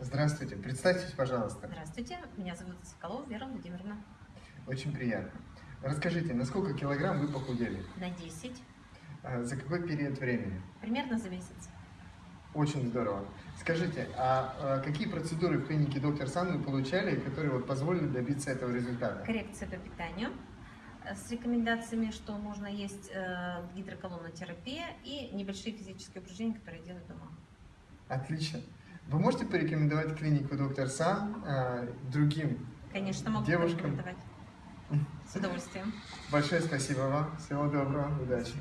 Здравствуйте, представьтесь, пожалуйста. Здравствуйте, меня зовут Соколова Вера Владимировна. Очень приятно. Расскажите, на сколько килограмм вы похудели? На 10, А, За какой период времени? примерно за месяц. Очень здорово. Скажите, а, а какие процедуры в клинике доктор Сан вы получали, которые вот позволили добиться этого результата? Коррекция по питанию э, с рекомендациями, что можно есть э, гидроколонотерапия и небольшие физические упражнения, которые делают дома. Отлично. Вы можете порекомендовать клинику доктор Сан а, другим Конечно, могу девушкам? порекомендовать. С удовольствием. Большое спасибо вам. Всего доброго. До Удачи.